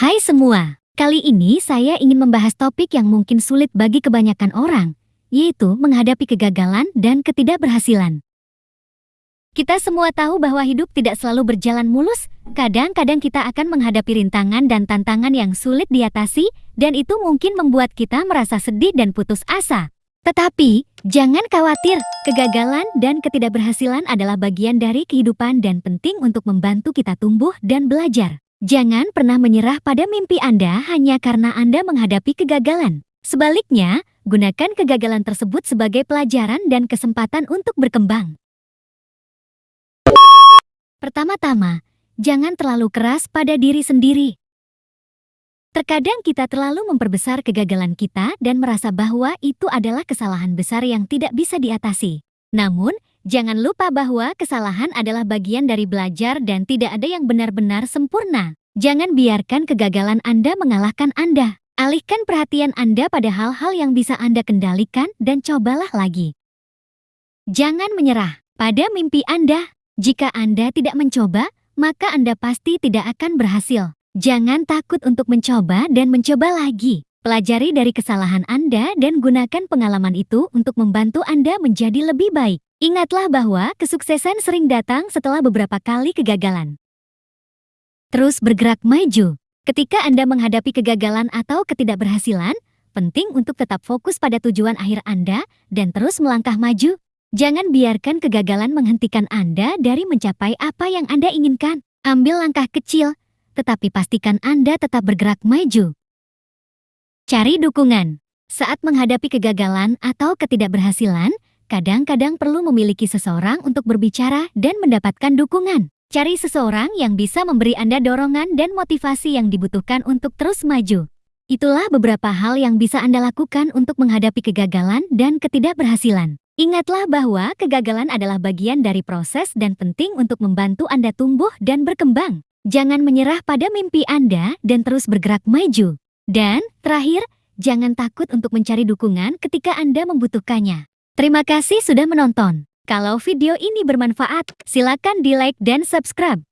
Hai semua, kali ini saya ingin membahas topik yang mungkin sulit bagi kebanyakan orang, yaitu menghadapi kegagalan dan ketidakberhasilan. Kita semua tahu bahwa hidup tidak selalu berjalan mulus, kadang-kadang kita akan menghadapi rintangan dan tantangan yang sulit diatasi, dan itu mungkin membuat kita merasa sedih dan putus asa. Tetapi, jangan khawatir, kegagalan dan ketidakberhasilan adalah bagian dari kehidupan dan penting untuk membantu kita tumbuh dan belajar. Jangan pernah menyerah pada mimpi Anda hanya karena Anda menghadapi kegagalan. Sebaliknya, gunakan kegagalan tersebut sebagai pelajaran dan kesempatan untuk berkembang. Pertama-tama, jangan terlalu keras pada diri sendiri. Terkadang kita terlalu memperbesar kegagalan kita dan merasa bahwa itu adalah kesalahan besar yang tidak bisa diatasi. Namun, jangan lupa bahwa kesalahan adalah bagian dari belajar dan tidak ada yang benar-benar sempurna. Jangan biarkan kegagalan Anda mengalahkan Anda. Alihkan perhatian Anda pada hal-hal yang bisa Anda kendalikan dan cobalah lagi. Jangan menyerah pada mimpi Anda. Jika Anda tidak mencoba, maka Anda pasti tidak akan berhasil. Jangan takut untuk mencoba dan mencoba lagi. Pelajari dari kesalahan Anda dan gunakan pengalaman itu untuk membantu Anda menjadi lebih baik. Ingatlah bahwa kesuksesan sering datang setelah beberapa kali kegagalan. Terus bergerak maju. Ketika Anda menghadapi kegagalan atau ketidakberhasilan, penting untuk tetap fokus pada tujuan akhir Anda dan terus melangkah maju. Jangan biarkan kegagalan menghentikan Anda dari mencapai apa yang Anda inginkan. Ambil langkah kecil, tetapi pastikan Anda tetap bergerak maju. Cari dukungan. Saat menghadapi kegagalan atau ketidakberhasilan, kadang-kadang perlu memiliki seseorang untuk berbicara dan mendapatkan dukungan. Cari seseorang yang bisa memberi Anda dorongan dan motivasi yang dibutuhkan untuk terus maju. Itulah beberapa hal yang bisa Anda lakukan untuk menghadapi kegagalan dan ketidakberhasilan. Ingatlah bahwa kegagalan adalah bagian dari proses dan penting untuk membantu Anda tumbuh dan berkembang. Jangan menyerah pada mimpi Anda dan terus bergerak maju. Dan, terakhir, jangan takut untuk mencari dukungan ketika Anda membutuhkannya. Terima kasih sudah menonton. Kalau video ini bermanfaat, silakan di like dan subscribe.